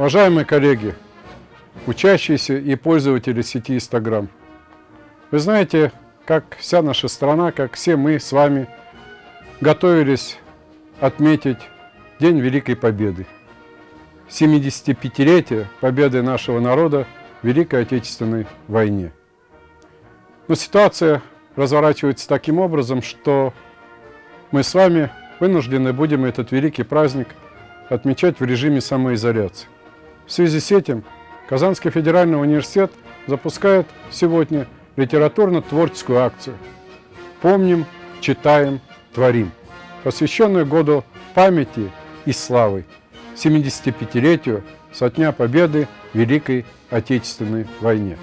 Уважаемые коллеги, учащиеся и пользователи сети Instagram, вы знаете, как вся наша страна, как все мы с вами готовились отметить День Великой Победы. 75-летие победы нашего народа в Великой Отечественной войне. Но ситуация разворачивается таким образом, что мы с вами вынуждены будем этот великий праздник отмечать в режиме самоизоляции. В связи с этим Казанский федеральный университет запускает сегодня литературно-творческую акцию «Помним, читаем, творим», посвященную году памяти и славы, 75-летию со дня победы в Великой Отечественной войне.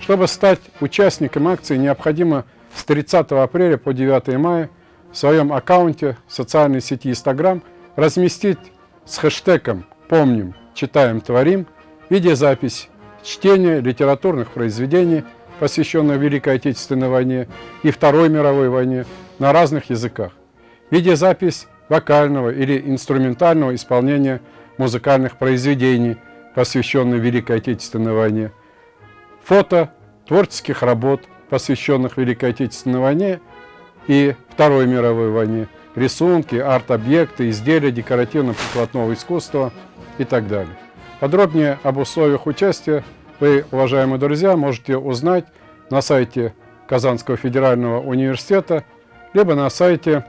Чтобы стать участником акции, необходимо с 30 апреля по 9 мая в своем аккаунте в социальной сети Instagram разместить с хэштегом «Помним, читаем, творим» видеозапись чтения литературных произведений, посвященных Великой Отечественной войне и Второй мировой войне на разных языках. Видеозапись вокального или инструментального исполнения музыкальных произведений, посвященных Великой Отечественной войне. Фото творческих работ, посвященных Великой Отечественной войне и Второй мировой войне, рисунки, арт-объекты, изделия декоративно-прикладного искусства и так далее. Подробнее об условиях участия вы, уважаемые друзья, можете узнать на сайте Казанского федерального университета, либо на сайте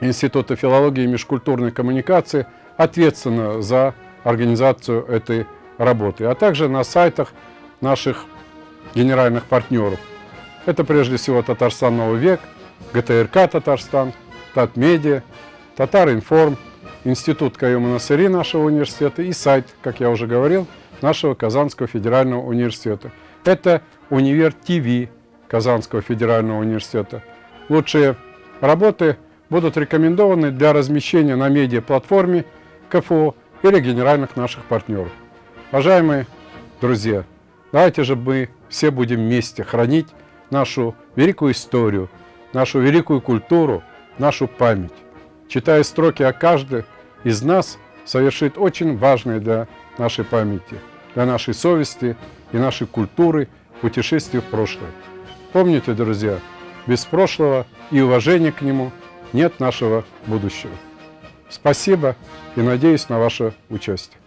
Института филологии и межкультурной коммуникации, ответственно за организацию этой работы, а также на сайтах наших генеральных партнеров. Это прежде всего Татарстан Новый век, ГТРК Татарстан, Татмедиа, Татаринформ, Институт Каюма Насыри нашего университета и сайт, как я уже говорил, нашего Казанского федерального университета. Это Универ ТВ Казанского федерального университета. Лучшие работы будут рекомендованы для размещения на медиаплатформе КФУ или генеральных наших партнеров. Уважаемые друзья, давайте же мы все будем вместе хранить нашу великую историю, нашу великую культуру, нашу память. Читая строки о каждой из нас, совершит очень важное для нашей памяти, для нашей совести и нашей культуры путешествие в прошлое. Помните, друзья, без прошлого и уважения к нему нет нашего будущего. Спасибо и надеюсь на ваше участие.